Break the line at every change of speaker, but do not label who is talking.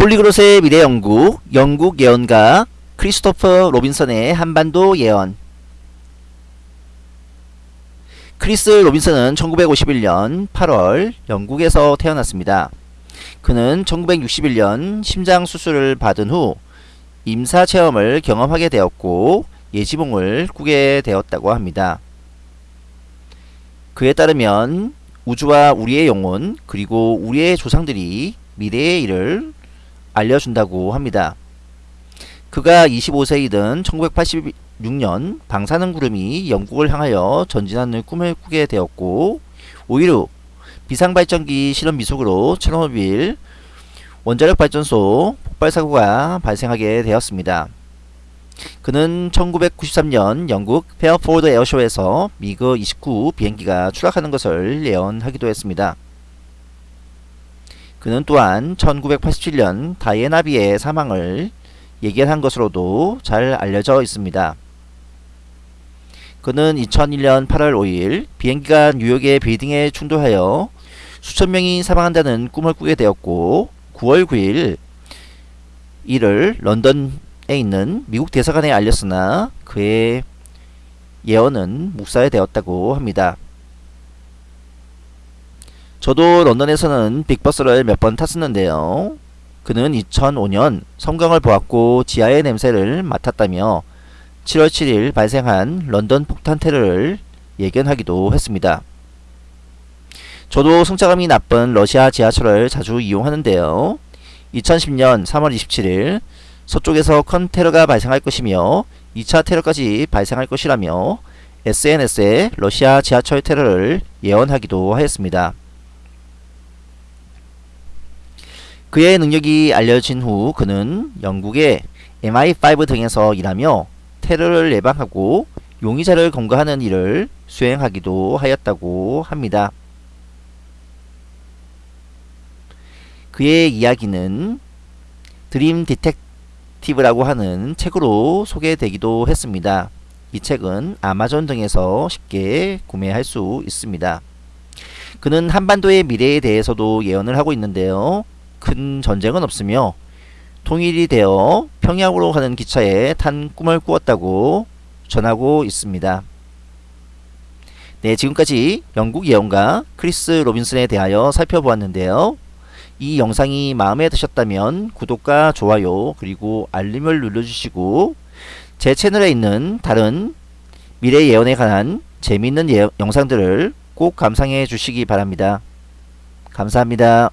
Polyglot의 미래 연구, 영국 예언가 크리스토퍼 로빈슨의 한반도 예언 크리스 로빈슨은 1951년 8월 영국에서 태어났습니다. 그는 1961년 심장 수술을 받은 후 임사 체험을 경험하게 되었고 예지몽을 꾸게 되었다고 합니다. 그에 따르면 우주와 우리의 영혼 그리고 우리의 조상들이 미래의 일을 알려준다고 합니다. 그가 25세이던 1986년 방사능 구름이 영국을 향하여 전진하는 꿈을 꾸게 되었고 오히려 비상발전기 실험 미숙으로 체르노빌 원자력 발전소 폭발 사고가 발생하게 되었습니다. 그는 1993년 영국 페어포드 에어쇼에서 미그 29 비행기가 추락하는 것을 예언하기도 했습니다. 그는 또한 1987년 다이애나비의 사망을 예견한 것으로도 잘 알려져 있습니다. 그는 2001년 8월 5일 비행기가 뉴욕의 빌딩에 충돌하여 수천 명이 사망한다는 꿈을 꾸게 되었고 9월 9일 이를 런던에 있는 미국 대사관에 알렸으나 그의 예언은 묵살되었다고 합니다. 저도 런던에서는 빅버스를 몇 번 탔었는데요. 그는 2005년 성경을 보았고 지하의 냄새를 맡았다며 7월 7일 발생한 런던 폭탄 테러를 예견하기도 했습니다. 저도 승차감이 나쁜 러시아 지하철을 자주 이용하는데요. 2010년 3월 27일 서쪽에서 큰 테러가 발생할 것이며 2차 테러까지 발생할 것이라며 SNS에 러시아 지하철 테러를 예언하기도 하였습니다. 그의 능력이 알려진 후 그는 영국의 MI5 등에서 일하며 테러를 예방하고 용의자를 검거하는 일을 수행하기도 하였다고 합니다. 그의 이야기는 드림 디텍티브라고 하는 책으로 소개되기도 했습니다. 이 책은 아마존 등에서 쉽게 구매할 수 있습니다. 그는 한반도의 미래에 대해서도 예언을 하고 있는데요. 큰 전쟁은 없으며 통일이 되어 평양으로 가는 기차에 탄 꿈을 꾸었다고 전하고 있습니다. 네, 지금까지 영국 예언가 크리스 로빈슨에 대하여 살펴보았는데요. 이 영상이 마음에 드셨다면 구독과 좋아요 그리고 알림을 눌러주시고 제 채널에 있는 다른 미래 예언에 관한 재미있는 예, 영상들을 꼭 감상해 주시기 바랍니다. 감사합니다.